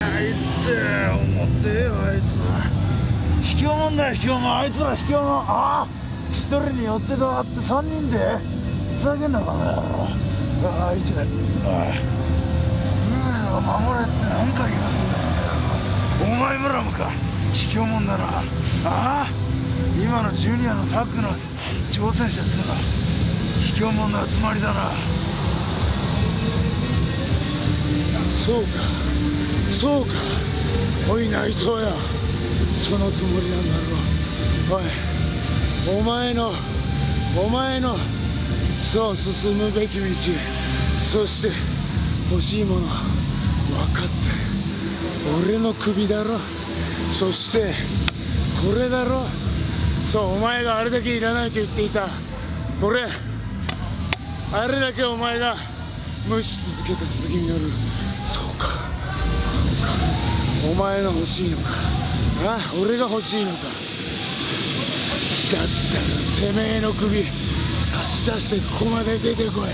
あいって思ってよあいつ卑怯者だよ卑怯者あいつら卑怯者ああ一人に寄ってたがって三人でふざけんなこの野郎ああいておいルールを守れって何回言わすんだこの野郎お前ブラムか卑怯者だなああ今のジュニアのタッグの挑戦者っつうのは卑怯者の集まりだなそうかそうか。おい内藤や。そのつもりなんだろう。おいお前のお前のそう進むべき道。そして欲しいもの分かって。俺の首だろ。そしてこれだろ。そうお前があれだけいらないと言っていた。これあれだけお前が無視続けた杉実そうかそうか。お前が欲しいのかあ俺が欲しいのか。だったらてめえの首差し出してここまで出てこい。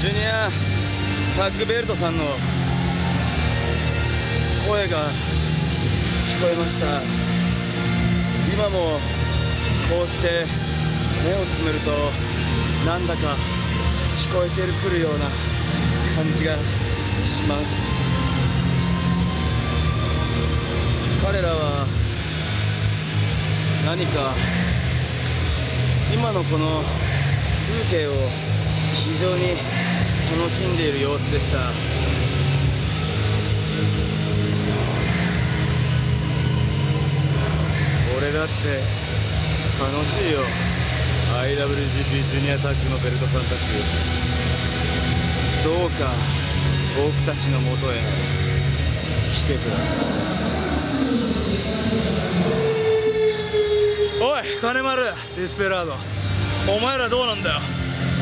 ジュニアタッグベルトさんの声が聞こえました。今もこうして目をつむるとなんだか聞こえてくるような感じがします。彼らは何か今のこの風景を非常に楽しんでいる様子でした。俺だって楽しいよ。IWGP ジュニアタッグのベルトさんたち。どうか僕たちのもとへ来てください。おい金丸ディスペラード。お前らどうなんだよ。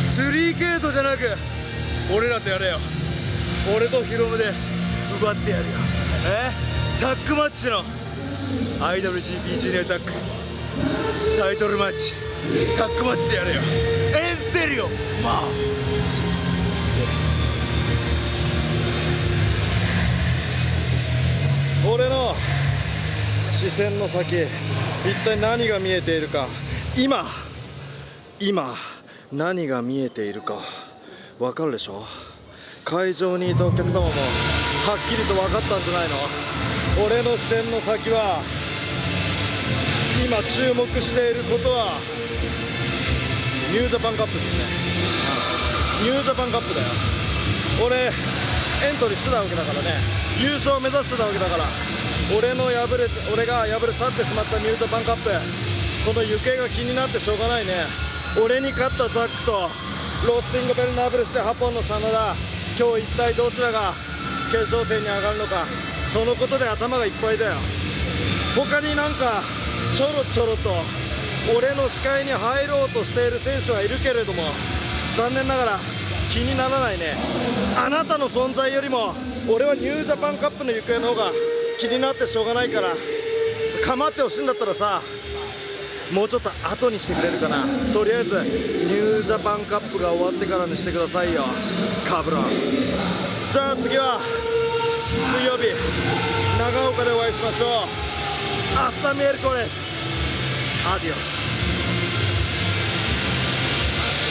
3K トじゃなく俺らとやれよ。俺とヒロムで奪ってやるよ。え？タッグマッチの。IWGP ジュニアタッグ。タイトルマッチタッグマッチでやれよ。エンセリオマジ俺の視線の先一体何が見えているか。今。今。何が見えているか。わかるでしょ？会場にいたお客様もはっきりと分かったんじゃないの？俺の視線の先は今注目していることはニュージャパンカップですね。ニュージャパンカップだよ。俺エントリーしてたわけだからね。優勝を目指してたわけだから。俺の敗れ俺が敗れ去ってしまったニュージャパンカップ。この行方が気になってしょうがないね。俺に勝ったザックとロースティング・ベルナーブルスで8本の真田。今日一体どちらが決勝戦に上がるのか。そのことで頭がいっぱいだよ。他になんかちょろちょろと俺の視界に入ろうとしている選手はいるけれども残念ながら気にならないね。あなたの存在よりも俺はニュージャパンカップの行方の方が気になってしょうがないから構ってほしいんだったらさもうちょっと後にしてくれるかな。とりあえずニュージャパンカップが終わってからにしてくださいよ。カブロン。じゃあ次は水曜日長岡でお会いしましょう。アスタ